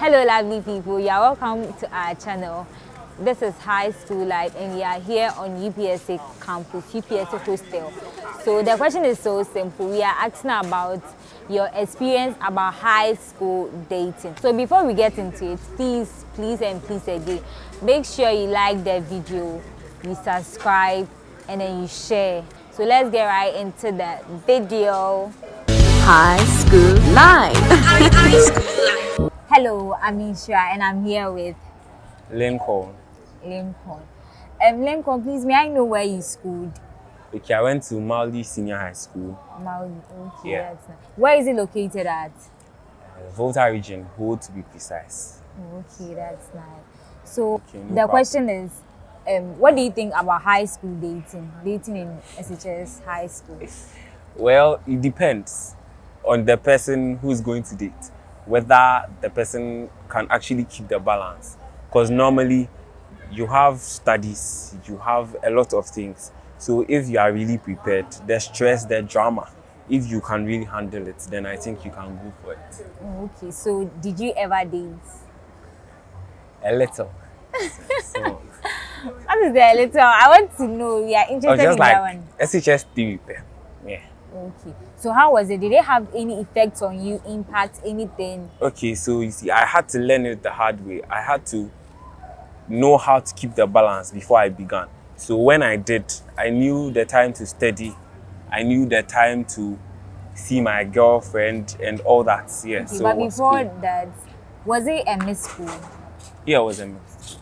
Hello lovely people, you are welcome to our channel. This is High School Life and we are here on UPSA campus, UPSA hostel. So the question is so simple. We are asking about your experience about high school dating. So before we get into it, please, please and please again, make sure you like the video, you subscribe and then you share. So let's get right into the video. High School Life. Hello, I'm Ishra and I'm here with Lincoln. Lincoln. Um, Lincoln, please, may I know where you schooled? Okay, I went to Mawuli Senior High School, Maui. Okay, Yeah. that's nice. Where is it located at? uh, Volta region, Ho to be precise. Okay, that's nice. So Okay, no the problem. question is, um, what do you think about high school dating? Dating in SHS high school? Well, it depends on the person who's going to date, whether the person can actually keep the balance. Because normally you have studies, you have a lot of things. So if you are really prepared, the stress, the drama, if you can really handle it, then I think you can go for it. Oh, okay, so did you ever date? A little. so, What is the little? I want to know. We are interested in just that like one. SHS theory. Yeah. Okay. So how was it? Did it have any effect on you? Impact anything? Okay, so you see, I had to learn it the hard way. I had to know how to keep the balance before I began. So when I did, I knew the time to study. I knew the time to see my girlfriend and all that. Yeah. Okay, so but was before cool. that, was it a miss school? yeah, it was a mix.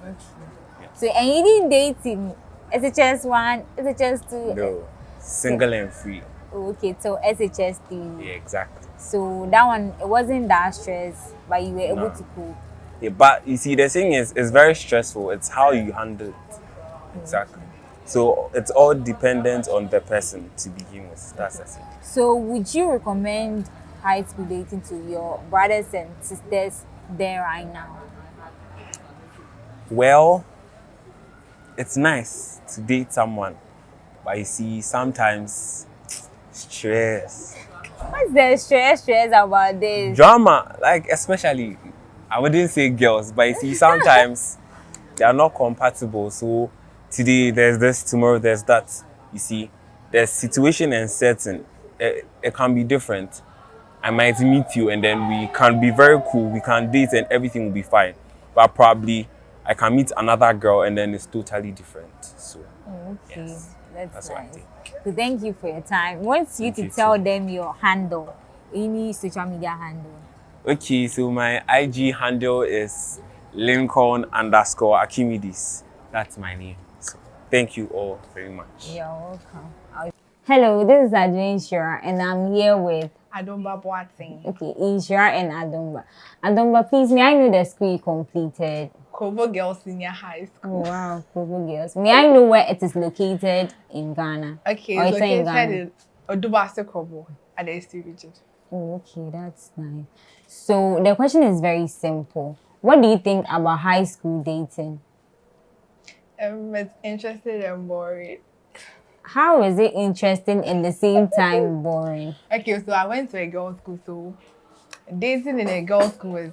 So and you didn't date in SHS one, SHS two. No, single and free. Okay, so SHS three. Yeah, exactly. So that one it wasn't that stress, but you were able No. to cope. Yeah, but you see, the thing is, it's very stressful. It's how you handle it. Mm-hmm. Exactly. So it's all dependent on the person to begin with. That's the thing. So would you recommend high school dating to your brothers and sisters there right now? Well, it's nice to date someone, but you see, sometimes stress, What's the stress stress about this? drama, like especially, I wouldn't say girls, but you see, sometimes they are not compatible. So today there's this, tomorrow there's that. You see, there's situation and setting. It, it can be different. I might meet you and then we can be very cool. We can date and everything will be fine. But probably I can meet another girl and then it's totally different. So Okay, Yes, that's, that's what I nice. think. So thank you for your time. Want you Thank to you tell too. them your handle, any social media handle. Okay, so my IG handle is Lincoln underscore Archimedes. That's my name. So thank you all very much. You're welcome. I'll- Hello, this is Adrian Shura, and I'm here with Adomba Boateng. okay, Ishra and Adomba. Adomba, please, may I know the school you completed? Kobo Girls Senior High Oh, wow, Kobo Girls. May I know where it is located in Ghana? Okay, Or it's it's in located Ghana? in Odubase Kobo at the ST region. Oh, okay, that's nice. So the question is very simple. What do you think about high school dating? Um, it's interesting and boring. How is it interesting and the same time boring? Okay, so I went to a girls' school, so dating in a girls' school is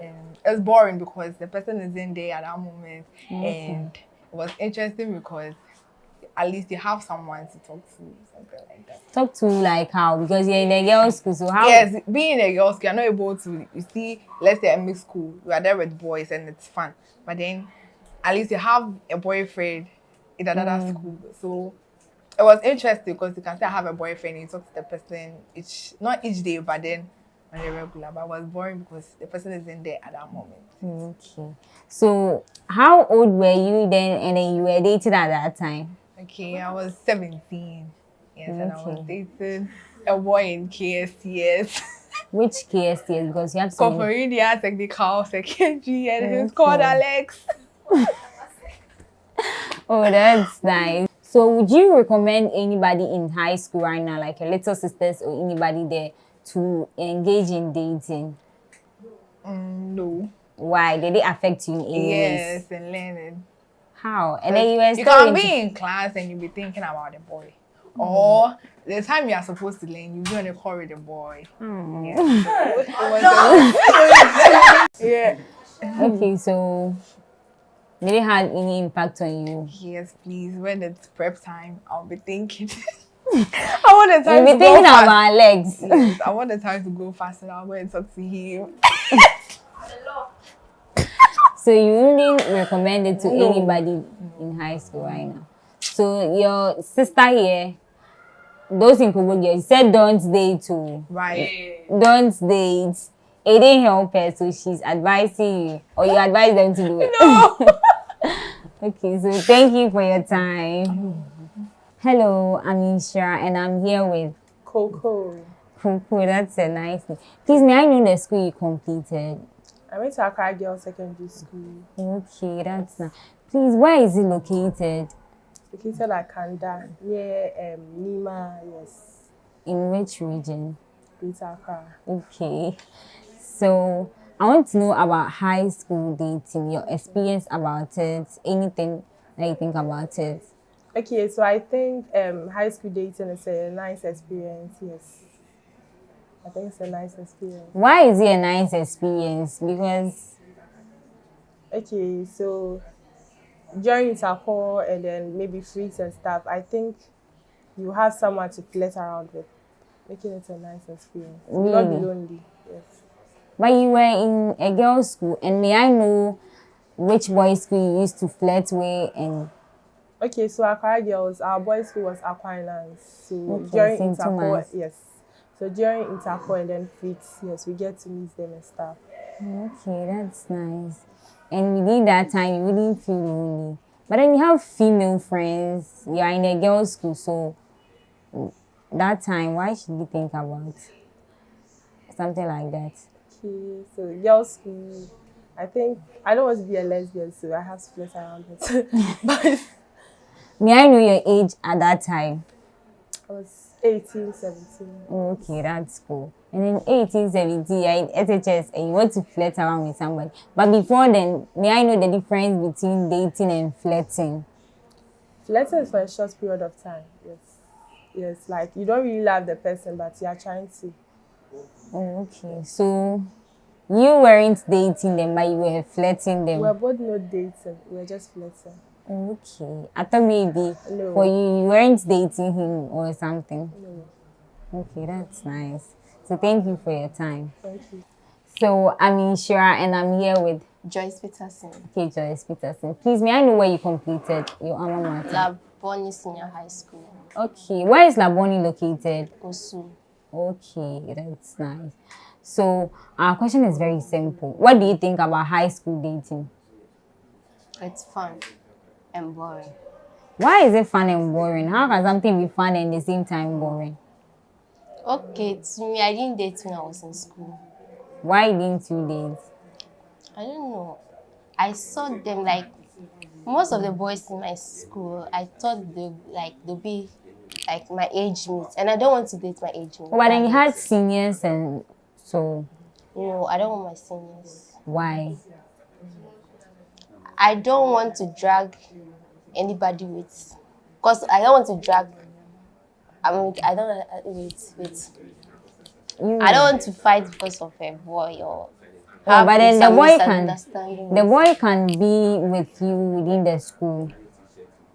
um, it's boring because the person is in there at that moment, and it was interesting because at least you have someone to talk to, something like that. Talk to like how because you're in a girls' school, so how? Yes, being in a girls' school, you're not able to. You see, let's say a mixed school, you are there with boys and it's fun. But then, at least you have a boyfriend in another school. So it was interesting because you can say I have a boyfriend. You talk to the person each, not each day, but then on a regular. But it was boring because the person isn't there at that moment. Okay. So how old were you then, and then you were dating at that time? Okay, I was 17. Yes, and I was Okay. dating a boy in KSTS. Which KSTS? Because you have many. Koforidua Technical Secondary, and he's called Alex. Oh, that's nice. So would you recommend anybody in high school right now, like your little sisters or anybody there, to engage in dating? Mm, no. Why? Did it affect you in any ways? Yes, and learning. How? And then you were You can into- be in class and you be thinking about the boy. Or the time you are supposed to learn, you be on a call with the boy. Hmm. Yeah. So it a- yeah. Okay, so did it have any impact on you? Yes, please. When it's prep time, I'll be thinking. I want the time You'll to be go thinking fast. about legs. Yes, I want the time to go fast and I'll go and talk to him. So you wouldn't recommend it to anybody in high school right now. So your sister here, those in Kobogia, you said don't date too. Right. Don't date. It didn't help her, so she's advising you, or you advise them to do it. No. okay, so thank you for your time. Mm. Hello, I'm Isha, and I'm here with Coco. Coco. That's a nice name. Please, may I know the school you completed? I went to Accra Girls Secondary School, Okay, that's nice. Please, where is it located? located at Kanda, near um, Nima, yes, In which region? Greater Accra. Okay. So I want to know about high school dating, your experience about it, anything that you think about it. Okay, so I think um, high school dating is a nice experience, yes. I think it's a nice experience. Why is it a nice experience? Because Okay, so during intercore and then maybe freaks and stuff, I think you have someone to flirt around with, making it a nice experience. Will not be lonely, yes. but you were in a girls' school, and may I know which boys' school you used to flirt with and Okay, so Accra Girls, our boys' school was Aquinas. So Okay, during Thomas. yes. So during intercore and then freaks, yes, we get to meet them and stuff. Okay, that's nice. And within that time, you wouldn't feel lonely. But then you have female friends. You are in a girls' school, so that time, why should you think about something like that? Okay, so girls' school, I think I don't want to be a lesbian, so I have to flirt around it. but May I know your age at that time? I was 18, 17. Okay, that's cool. And in 18, 17, you're in SHS and you want to flirt around with somebody. But before then, may I know the difference between dating and flirting? Flirting is for a short period of time, yes. Yes, like you don't really love the person, but you are trying to. Oh, okay. So you weren't dating them, but you were flirting them. We were both not dating, we were just flirting. Okay. I thought maybe No. for you, you weren't dating him or something. No, Okay, that's nice. So thank you for your time. thank you. So I'm Inshira and I'm here with Joyce Peterson, Okay, Joyce Peterson. Please, may I know where you completed your alma mater? Labone Senior High School, Okay, where is Labone located? Osu. Okay, that's nice. So our question is very simple. What do you think about high school dating? It's fun and boring. Why is it fun and boring? How can something be fun and the same time boring? Okay, to me, I didn't date when I was in school. Why didn't you date? I don't know. I saw them like most of the boys in my school. I thought they like they'll be like my age mates, and I don't want to date my age mates. But then you had seniors and so no, I don't want my seniors. why? I don't want to drag anybody with, cause I don't want to drag. I mean, I don't uh, wait, wait. You I don't want to fight because of a boy or. Oh, but then the boy can the boy can be with you within the school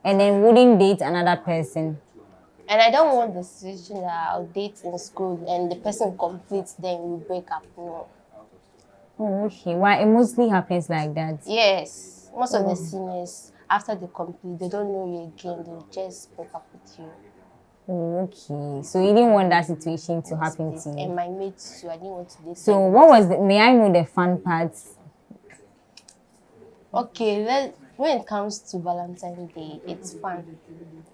and then wouldn't date another person. And I don't want the situation that I'll date in school and the person completes, then we break up. No. Oh, okay. Why it mostly happens like that? Yes, most of the seniors after they complete, they don't know you again. They just break up with you. Oh, okay. So you didn't want that situation to happen to you. And my mates too. I didn't want to date. So what was the, may I know the fun parts? Okay, let, when it comes to Valentine's Day, it's fun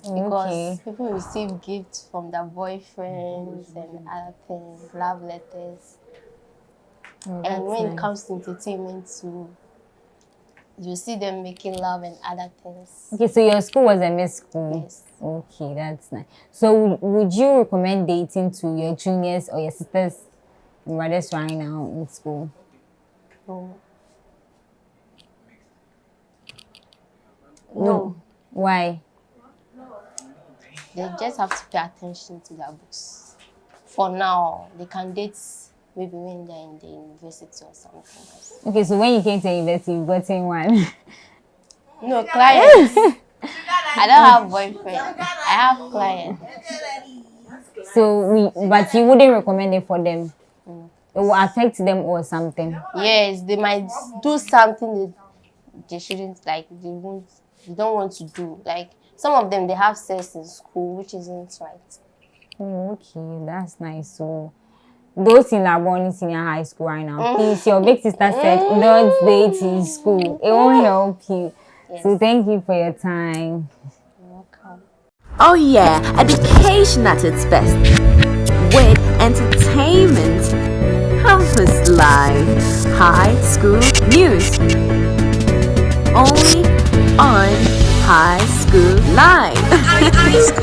because Okay. people receive gifts from their boyfriends and other things, love letters. Oh, and when nice. it comes to entertainment too, you see them making love and other things. Okay, so your school was a mixed school. Yes. Okay, that's nice. So would you recommend dating to your juniors or your sisters and brothers right now in school? No. No. Why? They just have to pay attention to their books. For now, they can date maybe when they're in the university or something else. Okay, so when you came to university, you got in one. No, clients. I don't have boyfriend. I have clients. so we, but you wouldn't recommend it for them. Mm. It will affect them or something. Yes, they might do something that they shouldn't like. They won't. They don't want to do. Like some of them, they have sex in school, which isn't right. Oh, okay, that's nice. So those in Labone Senior High School right now, mm. please, your big sister said mm. don't date in school. It won't mm. help you. So thank you for your time. Welcome. Oh yeah, education at its best. With entertainment. Campus Live. High School News. Only on High School Live.